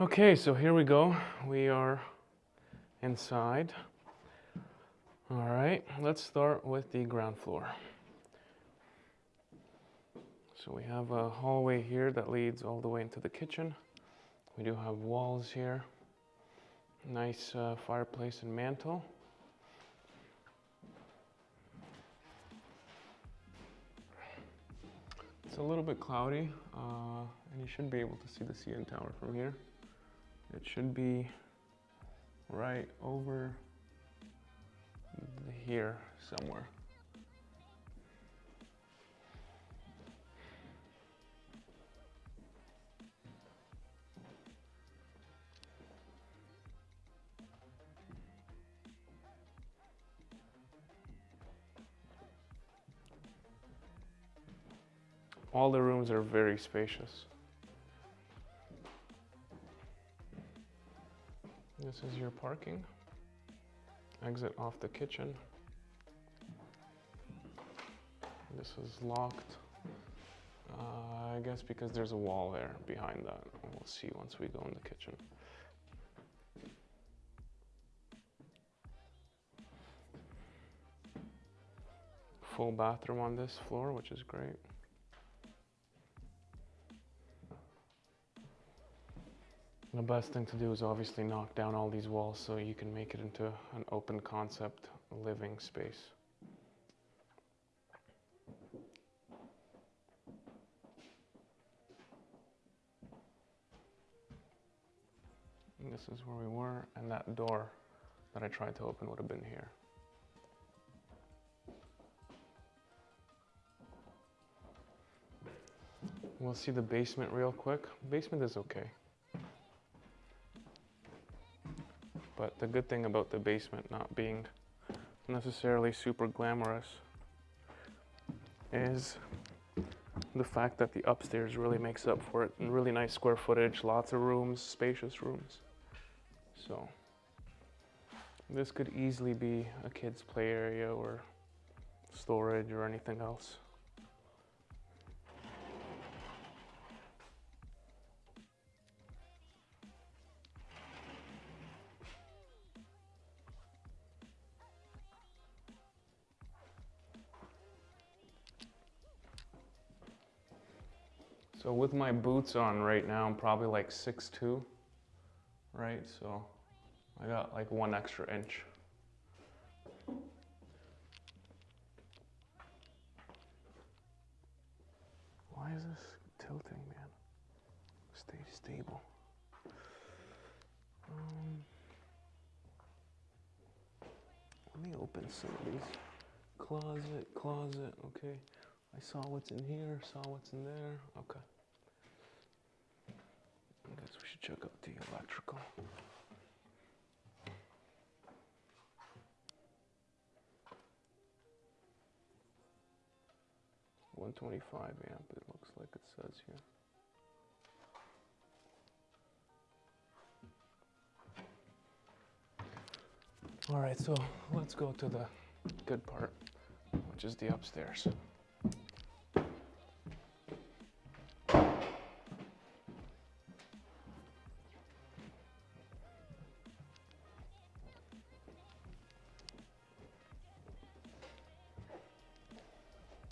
Okay, so here we go. We are inside. All right, let's start with the ground floor. So we have a hallway here that leads all the way into the kitchen. We do have walls here. Nice uh, fireplace and mantle. It's a little bit cloudy, uh, and you should be able to see the CN Tower from here. It should be right over here somewhere. All the rooms are very spacious. This is your parking. Exit off the kitchen. This is locked. Uh, I guess because there's a wall there behind that. We'll see once we go in the kitchen. Full bathroom on this floor, which is great. The best thing to do is obviously knock down all these walls so you can make it into an open concept living space. And this is where we were, and that door that I tried to open would have been here. We'll see the basement real quick. Basement is okay. But the good thing about the basement not being necessarily super glamorous is the fact that the upstairs really makes up for it. And really nice square footage, lots of rooms, spacious rooms. So this could easily be a kid's play area or storage or anything else. So with my boots on right now, I'm probably like 6'2", right? So I got like one extra inch. Why is this tilting, man? Stay stable. Um, let me open some of these. Closet, closet, okay. I saw what's in here, saw what's in there. Okay. I guess we should check out the electrical. One twenty-five amp, it looks like it says here. All right, so let's go to the good part, which is the upstairs.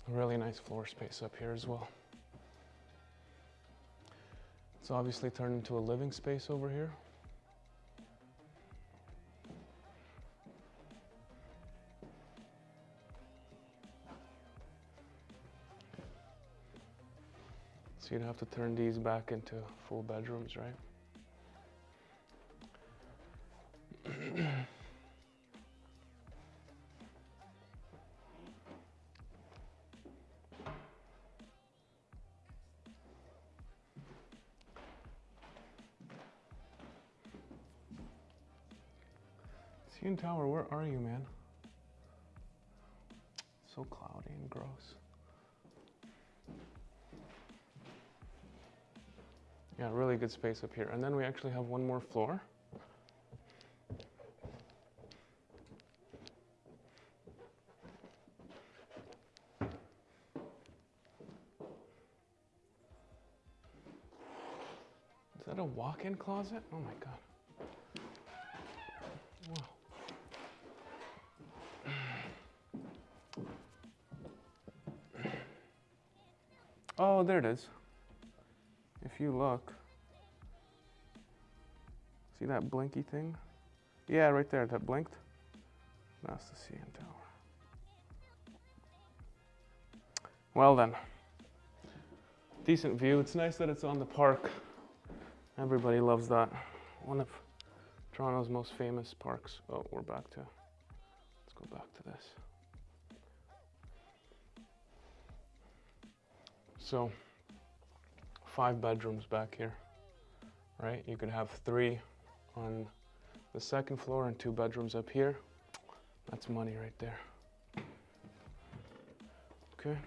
Really nice floor space up here as well. It's obviously turned into a living space over here. So you'd have to turn these back into full bedrooms, right? CN Tower, where are you, man? So cloudy and gross. Yeah, really good space up here. And then we actually have one more floor. Is that a walk walk-in closet? Oh my god. Oh, there it is. If you look, see that blinky thing? Yeah, right there, that blinked. That's the CN Tower. Well then, decent view. It's nice that it's on the park. Everybody loves that. One of Toronto's most famous parks. Oh, we're back to, let's go back to this. So, five bedrooms back here, right? You could have three on the second floor and two bedrooms up here. That's money right there. Okay.